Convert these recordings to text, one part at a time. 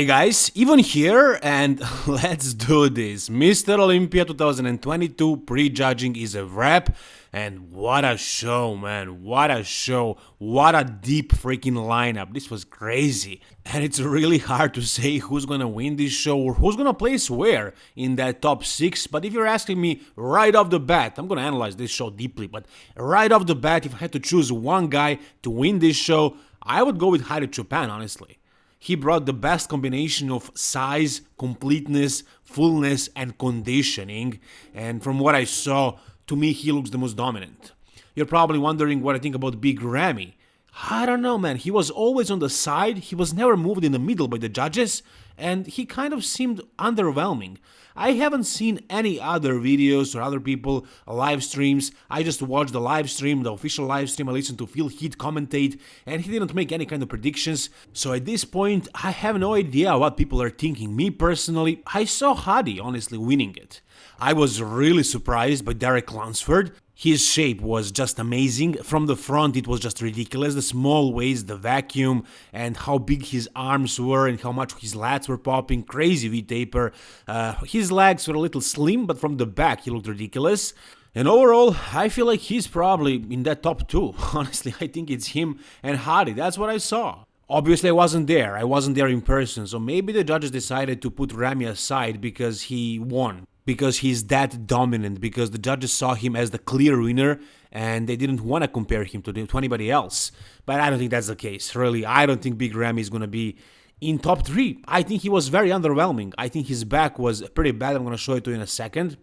Hey guys, even here and let's do this. Mr. Olympia 2022 prejudging is a wrap and what a show man, what a show, what a deep freaking lineup, this was crazy. And it's really hard to say who's gonna win this show or who's gonna place where in that top 6, but if you're asking me right off the bat, I'm gonna analyze this show deeply, but right off the bat if I had to choose one guy to win this show, I would go with Hadi Choopan honestly. He brought the best combination of size, completeness, fullness, and conditioning. And from what I saw, to me, he looks the most dominant. You're probably wondering what I think about Big Ramy. I don't know, man. He was always on the side, he was never moved in the middle by the judges, and he kind of seemed underwhelming. I haven't seen any other videos or other people live streams. I just watched the live stream, the official live stream. I listened to Phil Heath commentate, and he didn't make any kind of predictions. So at this point, I have no idea what people are thinking. Me personally, I saw Hadi honestly winning it. I was really surprised by Derek Lunsford. His shape was just amazing. From the front, it was just ridiculous. The small waist, the vacuum, and how big his arms were, and how much his lats were popping. Crazy V taper. Uh, his legs were a little slim, but from the back, he looked ridiculous. And overall, I feel like he's probably in that top two. Honestly, I think it's him and Hadi. That's what I saw. Obviously, I wasn't there. I wasn't there in person, so maybe the judges decided to put Ramy aside because he won because he's that dominant, because the judges saw him as the clear winner and they didn't want to compare him to, to anybody else. But I don't think that's the case, really. I don't think Big Ramy is going to be in top three. I think he was very underwhelming. I think his back was pretty bad. I'm going to show it to you in a second.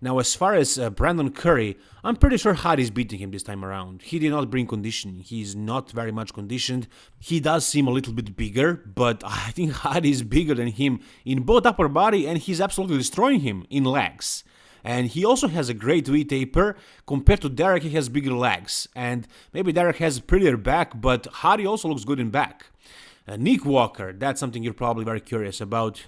Now, as far as uh, Brandon Curry, I'm pretty sure Hadi's beating him this time around. He did not bring conditioning. He's not very much conditioned. He does seem a little bit bigger, but I think Hadi is bigger than him in both upper body and he's absolutely destroying him in legs. And he also has a great V taper. Compared to Derek, he has bigger legs. And maybe Derek has a prettier back, but Hadi also looks good in back. Uh, Nick Walker, that's something you're probably very curious about.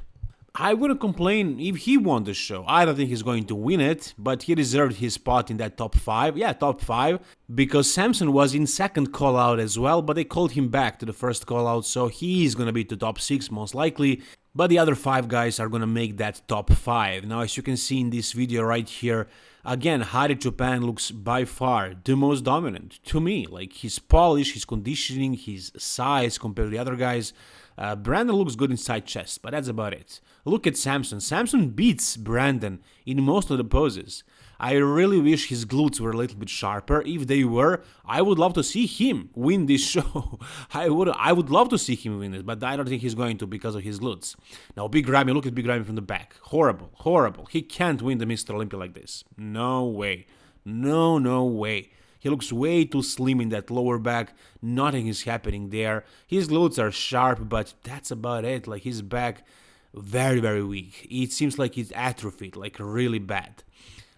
I wouldn't complain if he won the show. I don't think he's going to win it, but he deserved his spot in that top 5. Yeah, top 5, because Samson was in second call out as well, but they called him back to the first call out, so he's going to be to top 6 most likely. But the other 5 guys are going to make that top 5. Now, as you can see in this video right here, again, Hadi Choopan looks by far the most dominant to me. Like his polish, his conditioning, his size compared to the other guys. Uh, Brandon looks good inside chest, but that's about it. Look at Samson. Samson beats Brandon in most of the poses. I really wish his glutes were a little bit sharper. If they were, I would love to see him win this show. I would I would love to see him win it, but I don't think he's going to because of his glutes. Now, Big Ramy, look at Big Ramy from the back. Horrible, horrible. He can't win the Mr. Olympia like this. No way. No, no way. He looks way too slim in that lower back. Nothing is happening there. His glutes are sharp, but that's about it. Like his back, very very weak. It seems like he's atrophied, like really bad.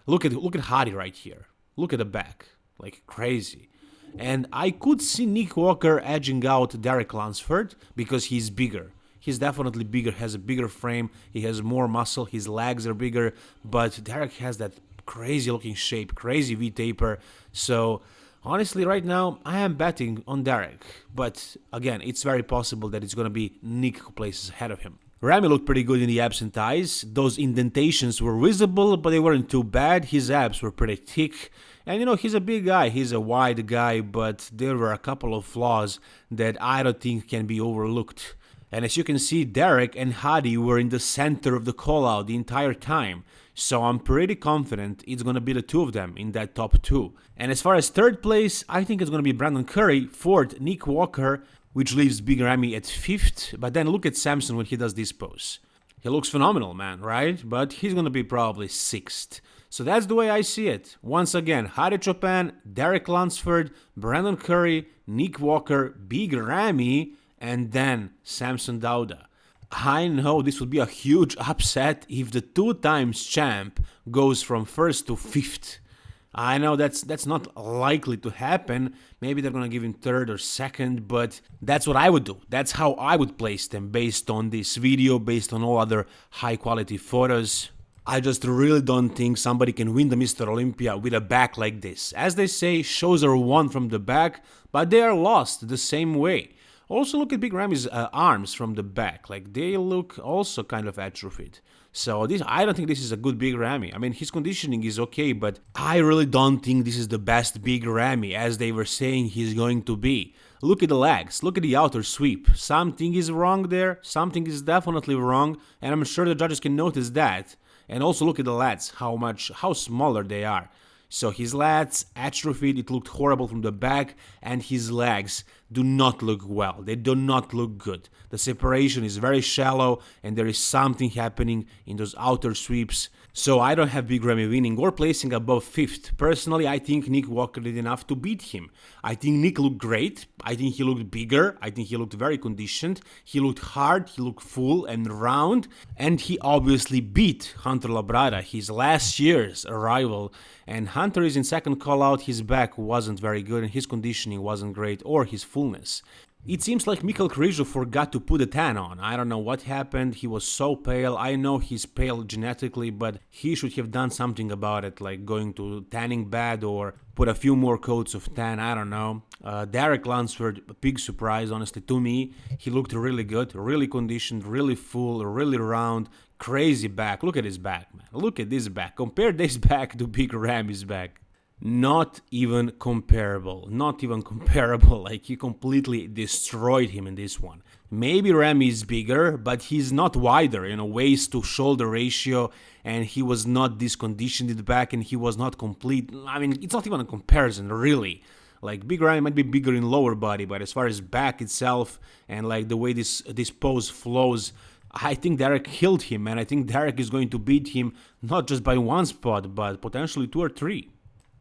Look at look at Hadi right here. Look at the back, like crazy. And I could see Nick Walker edging out Derek Lunsford because he's bigger. He's definitely bigger, has a bigger frame, he has more muscle, his legs are bigger, but Derek has that crazy looking shape, crazy V taper. So honestly, right now I am betting on Derek, but again, it's very possible that it's gonna be Nick who places ahead of him. Ramy looked pretty good in the abs and thighs. Those indentations were visible, but they weren't too bad. His abs were pretty thick. And you know, he's a big guy, he's a wide guy, but there were a couple of flaws that I don't think can be overlooked. And as you can see, Derek and Hadi were in the center of the call-out the entire time. So I'm pretty confident it's gonna be the two of them in that top two. And as far as third place, I think it's gonna be Brandon Curry, fourth Nick Walker, which leaves Big Ramy at fifth. But then look at Samson when he does this pose. He looks phenomenal, man, right? But he's gonna be probably sixth. So that's the way I see it. Once again, Hadi Choopan, Derek Lunsford, Brandon Curry, Nick Walker, Big Ramy, and then Samson Dauda. I know this would be a huge upset if the two times champ goes from first to fifth. I know that's that's not likely to happen. Maybe they're gonna give him third or second, but that's what I would do. That's how I would place them based on this video, based on all other high quality photos. I just really don't think somebody can win the Mr. Olympia with a back like this. As they say, shows are won from the back, but they are lost the same way. Also, look at Big Ramy's uh, arms from the back. Like, they look also kind of atrophied. So this, I don't think this is a good Big Ramy. I mean, his conditioning is okay, but I really don't think this is the best Big Ramy as they were saying he's going to be. Look at the legs, look at the outer sweep. Something is wrong there, something is definitely wrong, and I'm sure the judges can notice that. And also look at the lats, how much, how smaller they are. So his lats atrophied, it looked horrible from the back, and his legs do not look well. They do not look good. The separation is very shallow, and there is something happening in those outer sweeps. So I don't have Big Ramy winning or placing above 5th. Personally, I think Nick Walker did enough to beat him. I think Nick looked great. I think he looked bigger. I think he looked very conditioned. He looked hard, he looked full and round. And he obviously beat Hunter Labrada, his last year's rival. And Hunter is in second call out, his back wasn't very good and his conditioning wasn't great or his fullness. It seems like Mikhail Krizo forgot to put a tan on. I don't know what happened. He was so pale. I know he's pale genetically, but he should have done something about it, like going to tanning bed or put a few more coats of tan. I don't know. Uh, Derek Lunsford, big surprise, honestly, to me. He looked really good, really conditioned, really full, really round, crazy back. Look at his back, man. Look at this back. Compare this back to Big Ramy's back not even comparable. Not even comparable. Like he completely destroyed him in this one. Maybe Ramy is bigger, but he's not wider, you know, waist to shoulder ratio, and he was not this conditioned in the back, and he was not complete. I mean, it's not even a comparison, really. Like Big Ramy might be bigger in lower body, but as far as back itself and like the way this this pose flows, I think Derek killed him, and I think Derek is going to beat him not just by one spot, but potentially two or three.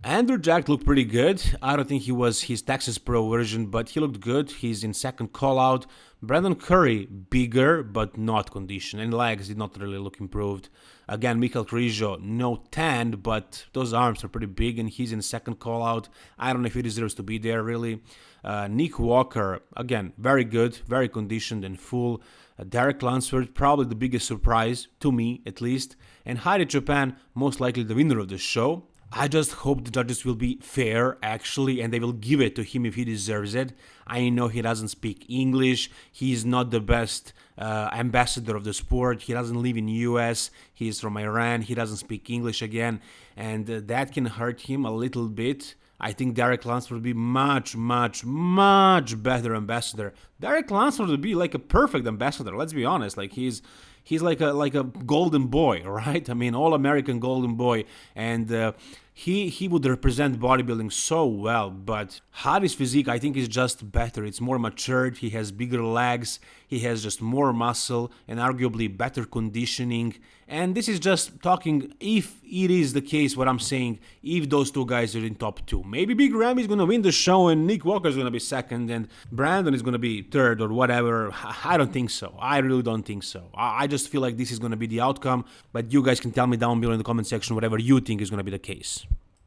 Andrew Jack looked pretty good. I don't think he was his Texas Pro version, but he looked good. He's in second call out. Brandon Curry, bigger but not conditioned, and legs did not really look improved. Again, Mikhail Krizo, no tanned, but those arms are pretty big, and he's in second call out. I don't know if he deserves to be there, really. Uh, Nick Walker, again, very good, very conditioned and full. Uh, Derek Lunsford, probably the biggest surprise, to me at least. And Hadi Choopan, most likely the winner of the show. I just hope the judges will be fair, actually, and they will give it to him if he deserves it. I know he doesn't speak English. He's not the best uh, ambassador of the sport. He doesn't live in US. He's from Iran. He doesn't speak English again, and uh, that can hurt him a little bit. I think Derek Lunsford would be much, much, much better ambassador. Derek Lunsford would be like a perfect ambassador. Let's be honest. Like he's he's like a like a golden boy, right? I mean, all American golden boy, and uh, he he would represent bodybuilding so well. But Hadi's physique, I think, is just better. It's more matured. He has bigger legs. He has just more muscle and arguably better conditioning. And this is just talking if it is the case, what I'm saying, if those two guys are in top two. Maybe Big Ramy is going to win the show and Nick Walker is going to be second and Brandon is going to be third or whatever. I don't think so. I really don't think so. I just feel like this is going to be the outcome, but you guys can tell me down below in the comment section whatever you think is going to be the case.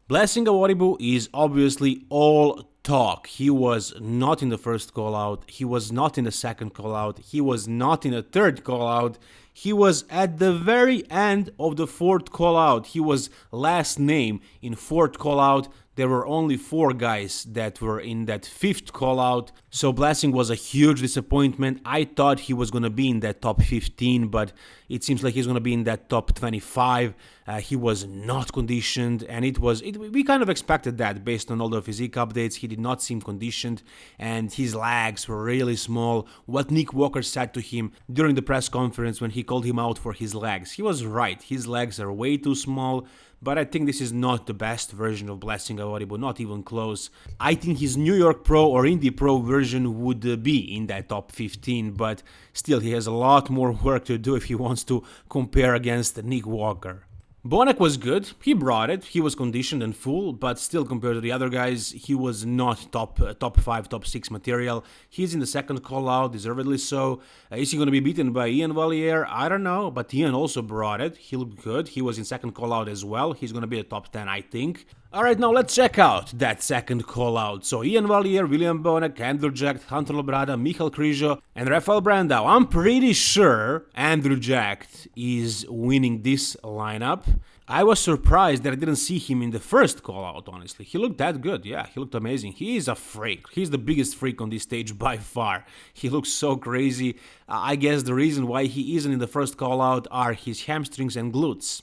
Blessing Awodibu is obviously all talk. He was not in the first call out. He was not in the second call out. He was not in the third call out. He was at the very end of the fourth call out. He was last name in fourth call out there were only four guys that were in that fifth call out. So Blessing was a huge disappointment. I thought he was going to be in that top 15, but it seems like he's going to be in that top 25. Uh, he was not conditioned, and it was it, we kind of expected that based on all the physique updates. He did not seem conditioned, and his legs were really small. What Nick Walker said to him during the press conference when he called him out for his legs, he was right. His legs are way too small but I think this is not the best version of Blessing Awodibu, not even close. I think his New York Pro or Indy Pro version would uh, be in that top 15, but still he has a lot more work to do if he wants to compare against Nick Walker. Bonac was good, he brought it, he was conditioned and full, but still compared to the other guys, he was not top uh, top 5, top 6 material. He's in the second call out, deservedly so. Uh, is he going to be beaten by Iain Valliere? I don't know, but Ian also brought it, he looked good, he was in second call out as well, he's going to be a top 10 I think. Alright, now let's check out that second call out. So Iain Valliere, William Bonac, Andrew Jack, Hunter Labrada, Michal Krizo, and Rafael Brandao. I'm pretty sure Andrew Jack is winning this lineup. I was surprised that I didn't see him in the first call out, honestly. He looked that good, yeah, he looked amazing. He is a freak. He's the biggest freak on this stage by far. He looks so crazy. I guess the reason why he isn't in the first call out are his hamstrings and glutes.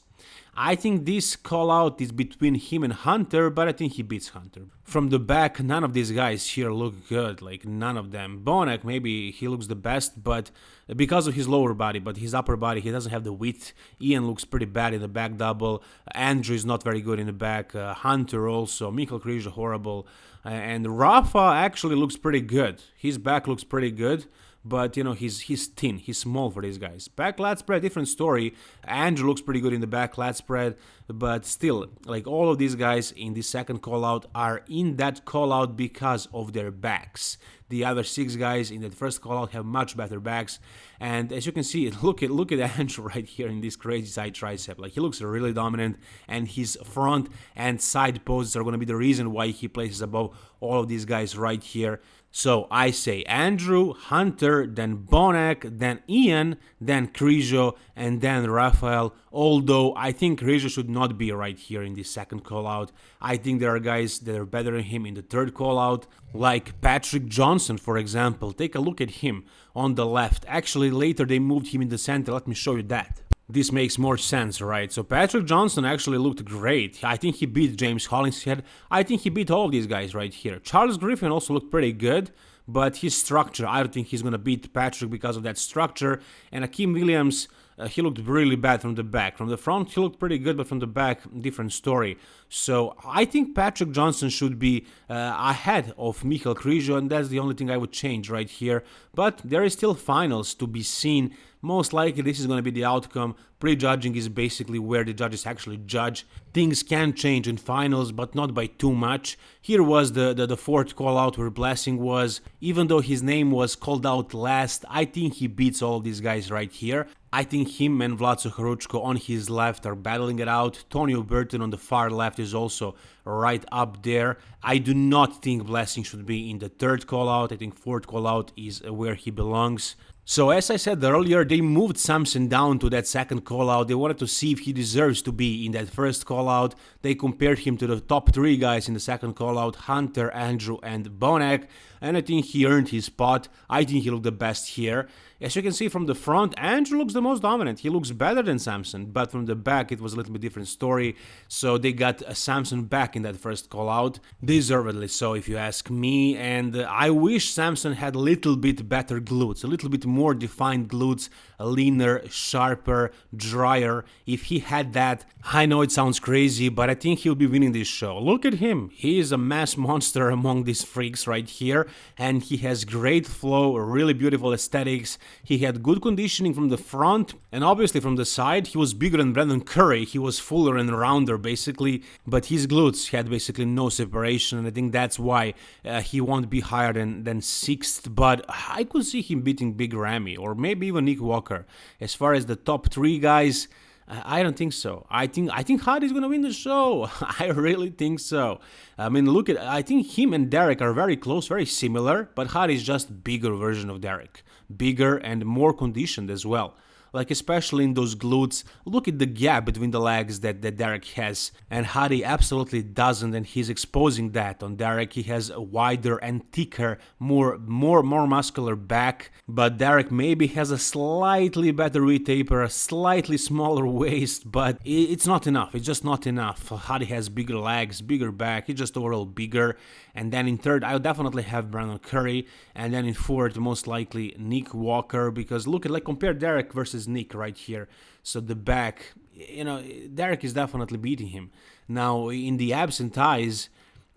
I think this call out is between him and Hunter, but I think he beats Hunter. From the back, none of these guys here look good, like none of them. Bonac, maybe he looks the best, but because of his lower body, but his upper body, he doesn't have the width. Ian looks pretty bad in the back double. Andrew is not very good in the back. Uh, Hunter also. Michael Križo horrible. Uh, and Rafa actually looks pretty good. His back looks pretty good but you know he's he's thin, he's small for these guys. Back lat spread, different story. Andrew looks pretty good in the back lat spread, but still, like all of these guys in the second call out are in that call out because of their backs. The other six guys in that first call out have much better backs, and as you can see, look at look at Andrew right here in this crazy side tricep. Like he looks really dominant, and his front and side poses are going to be the reason why he places above all of these guys right here. So I say Andrew, Hunter, then Bonac, then Ian, then Križo, and then Rafael. Although I think Križo should not be right here in the second call out. I think there are guys that are better than him in the third call out, like Patrick Johnson, for example. Take a look at him on the left. Actually, later they moved him in the center. Let me show you that this makes more sense, right? So Patrick Johnson actually looked great. I think he beat James Hollingshead. I think he beat all these guys right here. Charles Griffin also looked pretty good, but his structure, I don't think he's gonna beat Patrick because of that structure. And Akim Williams, uh, he looked really bad from the back. From the front, he looked pretty good, but from the back, different story. So I think Patrick Johnson should be uh, ahead of Michael Križo, and that's the only thing I would change right here. But there is still finals to be seen most likely this is going to be the outcome. Prejudging is basically where the judges actually judge. Things can change in finals, but not by too much. Here was the, the, the fourth call out where Blessing was. Even though his name was called out last, I think he beats all these guys right here. I think him and Vlad Suhoruzhko on his left are battling it out. Tonio Burton on the far left is also right up there. I do not think Blessing should be in the third call out. I think fourth call out is where he belongs. So as I said earlier, they moved Samson down to that second call out. They wanted to see if he deserves to be in that first call out. They compared him to the top three guys in the second call out, Hunter, Andrew, and Bonac. And I think he earned his spot. I think he looked the best here. As you can see from the front, Andrew looks the most dominant. He looks better than Samson, but from the back it was a little bit different story. So they got Samson back in that first call out, deservedly so if you ask me. And I wish Samson had a little bit better glutes, a little bit more defined glutes, leaner, sharper, drier. If he had that, I know it sounds crazy, but I think he'll be winning this show. Look at him. He is a mass monster among these freaks right here, and he has great flow, really beautiful aesthetics. He had good conditioning from the front and obviously from the side. He was bigger than Brandon Curry. He was fuller and rounder basically, but his glutes had basically no separation. And I think that's why uh, he won't be higher than, than sixth. But I could see him beating Big Ramy or maybe even Nick Walker. As far as the top three guys, I don't think so. I think I think Hadi's gonna win the show. I really think so. I mean, look at I think him and Derek are very close, very similar, but Hadi is just bigger version of Derek, bigger and more conditioned as well like especially in those glutes. Look at the gap between the legs that, that Derek has, and Hadi absolutely doesn't, and he's exposing that on Derek. He has a wider and thicker, more more more muscular back, but Derek maybe has a slightly better V-taper, a slightly smaller waist, but it's not enough. It's just not enough. Hadi has bigger legs, bigger back. He's just overall bigger. And then in third, I'll definitely have Brandon Curry, and then in fourth, most likely Nick Walker, because look at like compare Derek versus Nick right here. So the back, you know, Derek is definitely beating him. Now in the abs and thighs,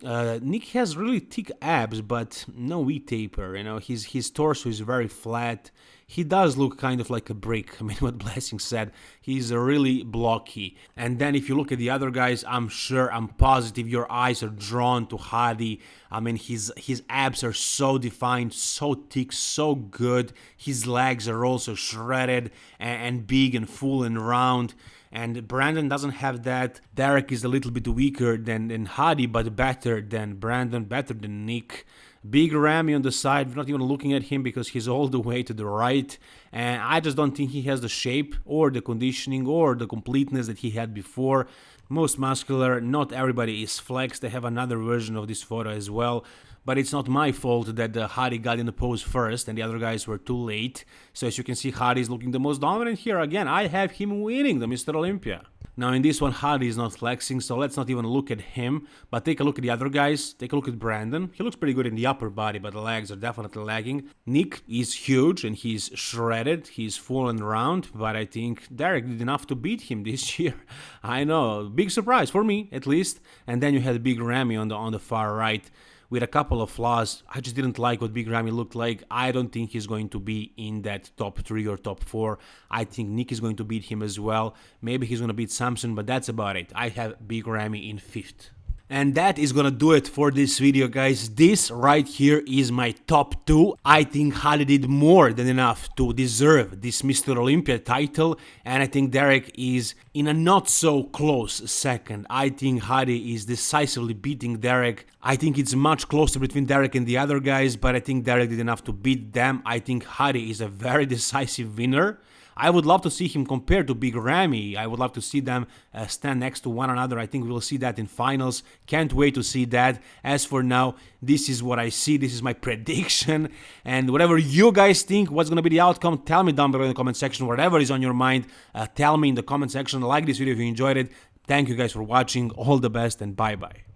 uh, Nick has really thick abs, but no V-taper. You know, his his torso is very flat. He does look kind of like a brick. I mean, what Blessing said, he's really blocky. And then if you look at the other guys, I'm sure, I'm positive your eyes are drawn to Hadi. I mean, his his abs are so defined, so thick, so good. His legs are also shredded and, and big and full and round and Brandon doesn't have that. Derek is a little bit weaker than, than Hadi, but better than Brandon, better than Nick. Big Ramy on the side, we're not even looking at him because he's all the way to the right. And I just don't think he has the shape or the conditioning or the completeness that he had before. Most muscular, not everybody is flexed. They have another version of this photo as well but it's not my fault that uh, Hadi got in the pose first and the other guys were too late. So as you can see, Hadi is looking the most dominant here. Again, I have him winning the Mr. Olympia. Now in this one, Hadi is not flexing, so let's not even look at him, but take a look at the other guys. Take a look at Brandon. He looks pretty good in the upper body, but the legs are definitely lagging. Nick is huge and he's shredded. He's full and round, but I think Derek did enough to beat him this year. I know, big surprise for me at least. And then you had Big Ramy on the on the far right with a couple of flaws. I just didn't like what Big Ramy looked like. I don't think he's going to be in that top three or top four. I think Nick is going to beat him as well. Maybe he's going to beat Samson, but that's about it. I have Big Ramy in fifth. And that is gonna do it for this video guys. This right here is my top 2. I think Hadi did more than enough to deserve this Mr. Olympia title and I think Derek is in a not so close second. I think Hadi is decisively beating Derek. I think it's much closer between Derek and the other guys but I think Derek did enough to beat them. I think Hadi is a very decisive winner. I would love to see him compared to Big Ramy. I would love to see them uh, stand next to one another. I think we'll see that in finals. Can't wait to see that. As for now, this is what I see. This is my prediction. And whatever you guys think, what's going to be the outcome, tell me down below in the comment section. Whatever is on your mind, uh, tell me in the comment section. Like this video if you enjoyed it. Thank you guys for watching. All the best and bye bye.